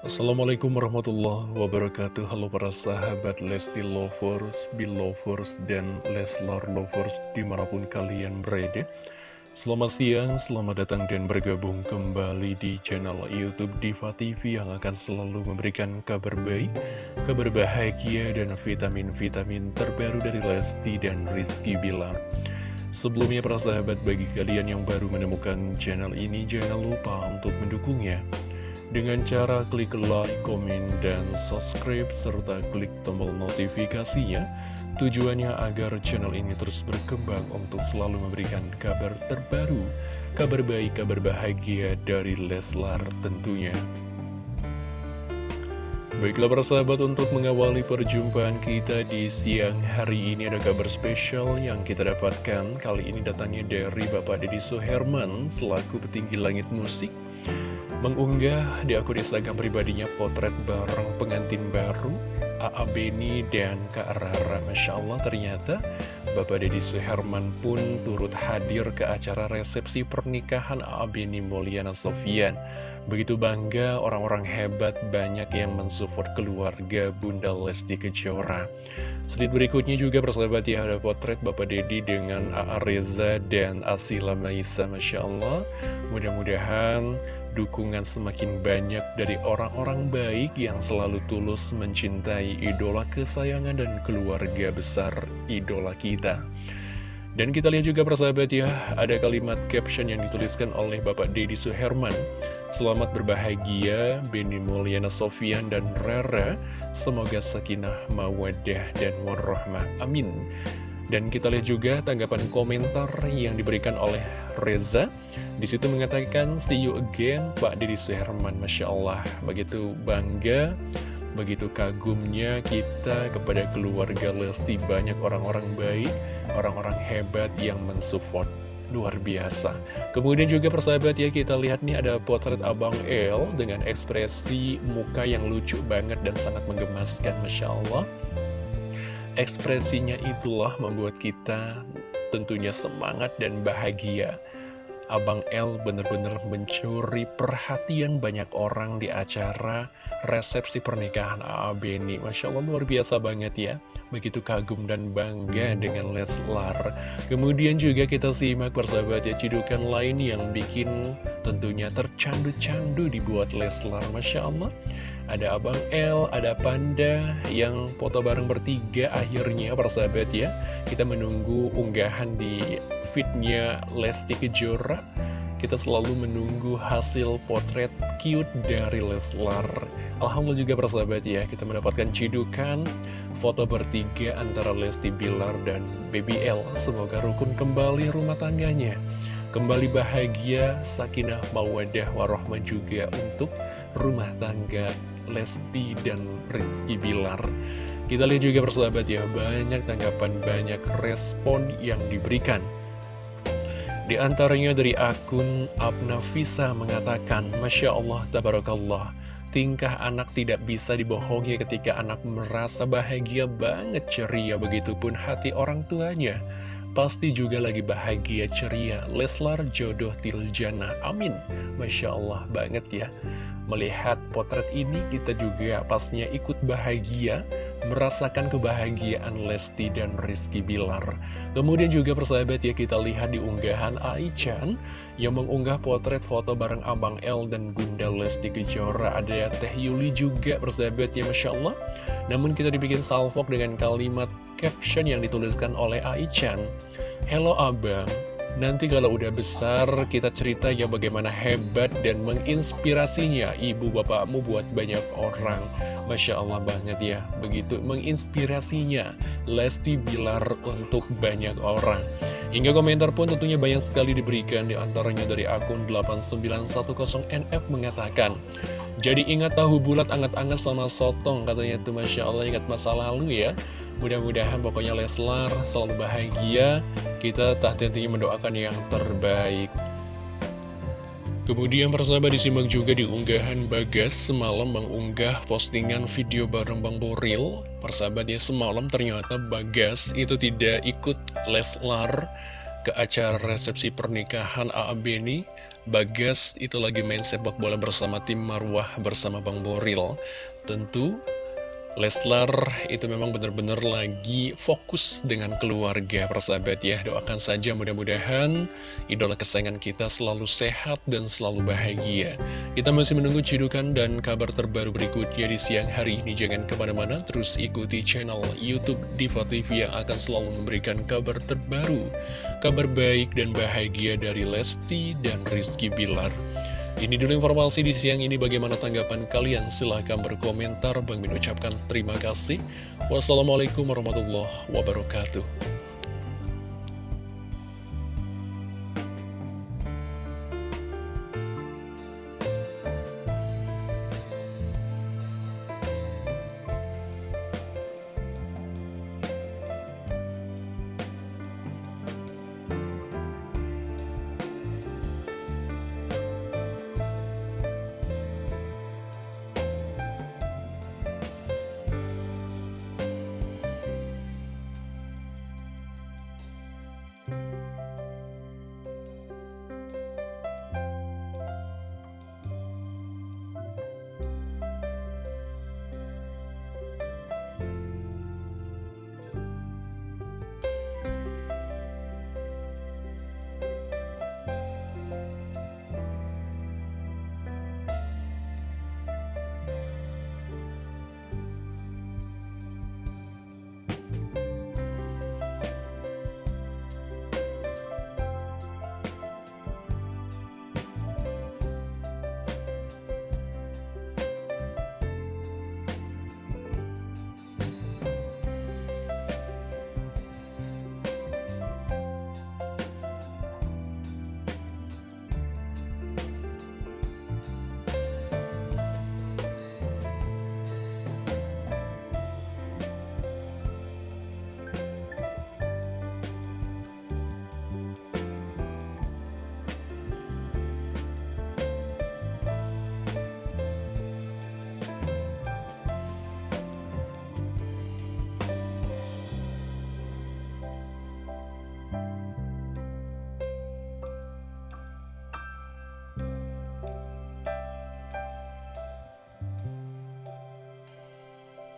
Assalamualaikum warahmatullahi wabarakatuh. Halo para sahabat Lesti Lovers, Belovers, dan Leslar Lovers di mana pun kalian berada. Selamat siang, selamat datang dan bergabung kembali di channel Youtube Diva TV yang akan selalu memberikan kabar baik, kabar bahagia, dan vitamin-vitamin terbaru dari Lesti dan Rizky Bilar Sebelumnya para sahabat bagi kalian yang baru menemukan channel ini jangan lupa untuk mendukungnya dengan cara klik like, komen, dan subscribe, serta klik tombol notifikasinya. Tujuannya agar channel ini terus berkembang untuk selalu memberikan kabar terbaru, kabar baik, kabar bahagia dari Leslar tentunya. Baiklah para sahabat untuk mengawali perjumpaan kita di siang hari ini ada kabar spesial yang kita dapatkan Kali ini datangnya dari Bapak Deddy Suherman selaku petinggi langit musik mengunggah di akun Instagram pribadinya potret bareng pengantin baru A.A. Beni dan Kak Rara Masya Allah ternyata Bapak Deddy Suherman pun turut hadir ke acara resepsi pernikahan A.A. Beni Mulyana Sofian Begitu bangga orang-orang hebat banyak yang mensupport keluarga Bunda Lesti Kejora Sedikit berikutnya juga persahabat ya ada potret Bapak Deddy dengan A.A. Reza dan Asila Maisa Masya Allah Mudah-mudahan dukungan semakin banyak dari orang-orang baik yang selalu tulus mencintai idola kesayangan dan keluarga besar idola kita. Dan kita lihat juga persahabat ya, ada kalimat caption yang dituliskan oleh Bapak Deddy Suherman. Selamat berbahagia, Beni Mulyana Sofian dan Rara. Semoga sakinah, mawadah, dan warahmah. Amin. Dan kita lihat juga tanggapan komentar yang diberikan oleh Reza. Di situ mengatakan, see you again, Pak Didi Suherman. Masya Allah, begitu bangga, begitu kagumnya kita kepada keluarga Lesti. Banyak orang-orang baik, orang-orang hebat yang mensupport. Luar biasa. Kemudian juga persahabat ya, kita lihat nih ada potret Abang El dengan ekspresi muka yang lucu banget dan sangat menggemaskan. Masya Allah. Ekspresinya itulah membuat kita tentunya semangat dan bahagia. Abang L benar-benar mencuri perhatian banyak orang di acara resepsi pernikahan A.A. Beni. Masya Allah luar biasa banget ya. Begitu kagum dan bangga dengan Leslar. Kemudian juga kita simak persahabat ya cidukan lain yang bikin tentunya tercandu-candu dibuat Leslar. Masya Allah. Ada Abang L, ada Panda yang foto bareng bertiga akhirnya persahabat ya. Kita menunggu unggahan di feednya Lesti Kejora. Kita selalu menunggu hasil potret cute dari Leslar. Alhamdulillah juga persahabat ya, kita mendapatkan cidukan foto bertiga antara Lesti Bilar dan Baby L. Semoga rukun kembali rumah tangganya. Kembali bahagia, sakinah, mawadah, warahmah juga untuk rumah tangga Lesti dan Rizky Bilar Kita lihat juga persahabat ya Banyak tanggapan, banyak respon yang diberikan Di antaranya dari akun Abnafisa mengatakan Masya Allah, Tabarakallah. Tingkah anak tidak bisa dibohongi ketika anak merasa bahagia banget ceria Begitupun hati orang tuanya. Pasti juga lagi bahagia ceria. Leslar jodoh Tiljana Amin. Masya Allah banget ya. Melihat potret ini kita juga pastinya ikut bahagia Merasakan kebahagiaan Lesti dan Rizky Bilar. Kemudian juga persahabat ya kita lihat di unggahan Aichan Yang mengunggah potret foto bareng Abang L dan Bunda Lesti Kejora. Ada Teh Yuli juga persahabat ya Masya Allah. Namun kita dibikin salvok dengan kalimat caption yang dituliskan oleh Aichan Hello Abang, nanti kalau udah besar kita cerita ya bagaimana hebat dan menginspirasinya ibu bapakmu buat banyak orang. Masya Allah banget ya, begitu menginspirasinya. Lesti Bilar untuk banyak orang. Hingga komentar pun tentunya banyak sekali diberikan di antaranya dari akun 8910NF mengatakan Jadi ingat tahu bulat anget-anget sama sotong katanya itu Masya Allah ingat masa lalu ya Mudah-mudahan pokoknya Leslar selalu bahagia Kita tak tentunya mendoakan yang terbaik Kemudian persahabat disimak juga di unggahan Bagas semalam mengunggah postingan video bareng Bang Boril Persahabat ya semalam ternyata Bagas itu tidak ikut Leslar ke acara resepsi pernikahan A.A. Beni Bagas itu lagi main sepak bola bersama tim Marwah bersama Bang Boril. Tentu Leslar itu memang benar-benar lagi fokus dengan keluarga persahabat ya. Doakan saja mudah-mudahan idola kesayangan kita selalu sehat dan selalu bahagia. Kita masih menunggu cidukan dan kabar terbaru berikutnya di siang hari ini. Jangan ke mana-mana terus ikuti channel Youtube Diva TV yang akan selalu memberikan kabar terbaru Kabar baik dan bahagia dari Lesti dan Rizky Bilar ini dulu informasi di siang ini. Bagaimana tanggapan kalian? Silahkan berkomentar. Bang Min ucapkan terima kasih. Wassalamualaikum warahmatullahi wabarakatuh